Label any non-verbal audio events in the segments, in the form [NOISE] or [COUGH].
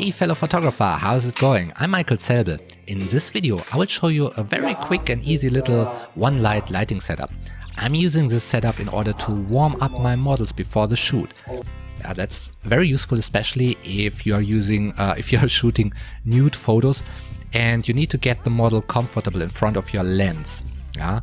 Hey fellow photographer, how's it going? I'm Michael Zelbel. In this video I will show you a very quick and easy little one light lighting setup. I'm using this setup in order to warm up my models before the shoot. Yeah, that's very useful especially if you are using, uh, [LAUGHS] if you are shooting nude photos and you need to get the model comfortable in front of your lens. Yeah?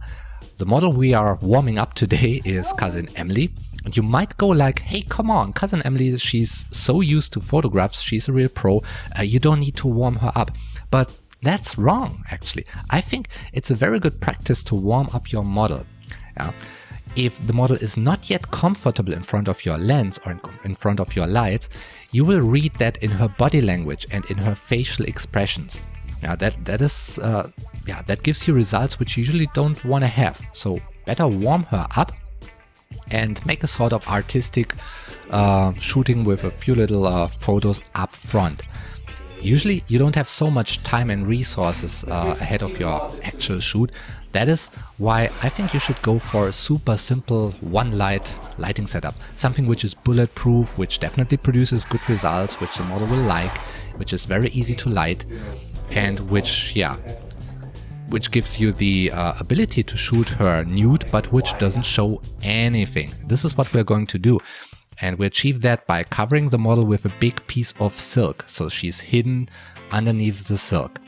The model we are warming up today [LAUGHS] is cousin Emily and you might go like, hey, come on, cousin Emily, she's so used to photographs, she's a real pro, uh, you don't need to warm her up. But that's wrong, actually. I think it's a very good practice to warm up your model. Yeah. If the model is not yet comfortable in front of your lens or in front of your lights, you will read that in her body language and in her facial expressions. Yeah, that that is uh, yeah that gives you results which you usually don't want to have. So better warm her up and make a sort of artistic uh, shooting with a few little uh, photos up front. Usually you don't have so much time and resources uh, ahead of your actual shoot. That is why I think you should go for a super simple one light lighting setup. Something which is bulletproof, which definitely produces good results, which the model will like, which is very easy to light and which, yeah, which gives you the uh, ability to shoot her nude, but which doesn't show anything. This is what we're going to do. And we achieve that by covering the model with a big piece of silk, so she's hidden underneath the silk.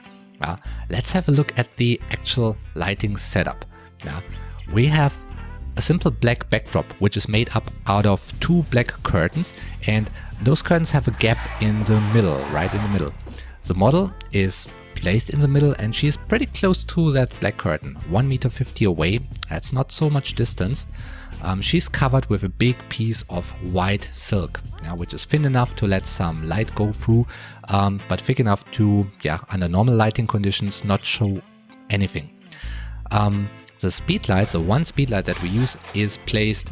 Uh, let's have a look at the actual lighting setup. Yeah, we have a simple black backdrop, which is made up out of two black curtains, and those curtains have a gap in the middle, right in the middle. The model is placed in the middle and she's pretty close to that black curtain, 1 meter 50 away, that's not so much distance. Um, she's covered with a big piece of white silk, yeah, which is thin enough to let some light go through, um, but thick enough to, yeah, under normal lighting conditions, not show anything. Um, the speed light, the one speed light that we use, is placed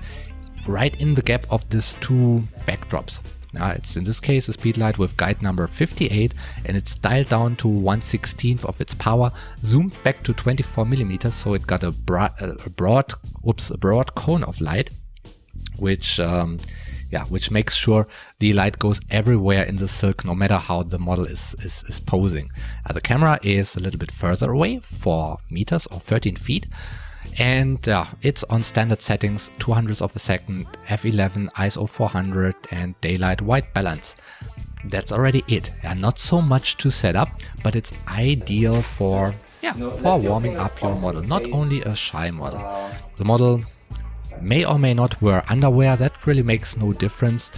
right in the gap of these two backdrops. Uh, it's in this case a speedlight with guide number 58 and it's dialed down to 1 16th of its power, zoomed back to 24 millimeters, so it got a, bra a broad, oops, a broad cone of light, which um, yeah, which makes sure the light goes everywhere in the silk, no matter how the model is, is, is posing. Uh, the camera is a little bit further away, 4 meters or 13 feet, and uh, it's on standard settings 200 of a second f11 iso 400 and daylight white balance. That's already it. Yeah, not so much to set up but it's ideal for yeah for warming up your model not only a shy model. The model may or may not wear underwear. That really makes no difference.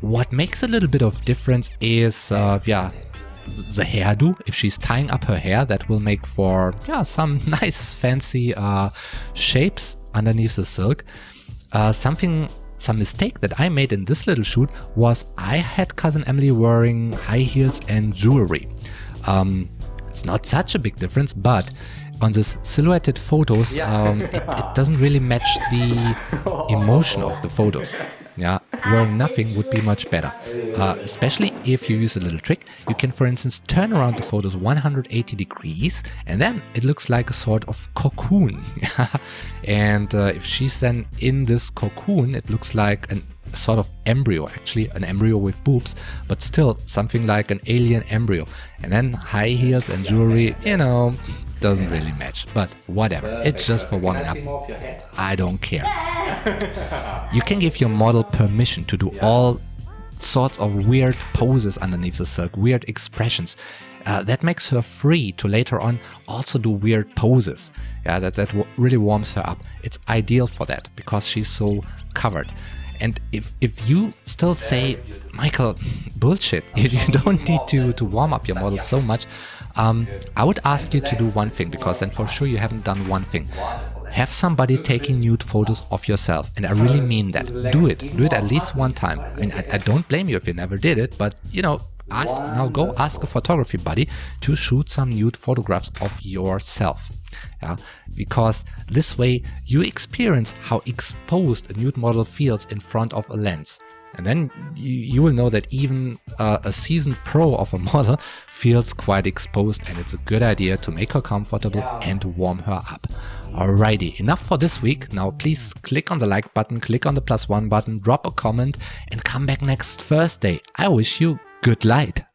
What makes a little bit of difference is uh, yeah the hairdo. If she's tying up her hair, that will make for yeah some [LAUGHS] nice fancy uh, shapes underneath the silk. Uh, something, some mistake that I made in this little shoot was I had cousin Emily wearing high heels and jewelry. Um, it's not such a big difference, but on this silhouetted photos, um, it, it, doesn't really match the [LAUGHS] emotion of the photos. Yeah, wearing nothing would be much better. Uh, especially if you use a little trick. You can, for instance, turn around the photos 180 degrees and then it looks like a sort of cocoon. [LAUGHS] and uh, if she's then in this cocoon, it looks like an sort of embryo actually an embryo with boobs but still something like an alien embryo and then high heels and jewelry you know doesn't really match, but whatever, it's just for warming up. I don't care. [LAUGHS] you can give your model permission to do all sorts of weird poses underneath the silk, weird expressions. Uh, that makes her free to later on also do weird poses. Yeah, that, that really warms her up. It's ideal for that because she's so covered. And if, if you still say, Michael, bullshit, [LAUGHS] you, don't need to, to warm up your model so much, um, I would ask you to do one thing because then for sure you haven't done one thing. Have somebody taking nude photos of yourself. And I really mean that. Do it. Do it at least one time. I mean, I, I don't blame you if you never did it, but you know, ask now go ask a photography buddy to shoot some nude photographs of yourself yeah because this way you experience how exposed a nude model feels in front of a lens and then you, you will know that even uh, a seasoned pro of a [LAUGHS] model feels quite exposed and it's a good idea to make her comfortable and warm her up. Alrighty, enough for this week. Now please click on the like button, click on the plus one button, drop a comment and come back next Thursday. I wish you good light.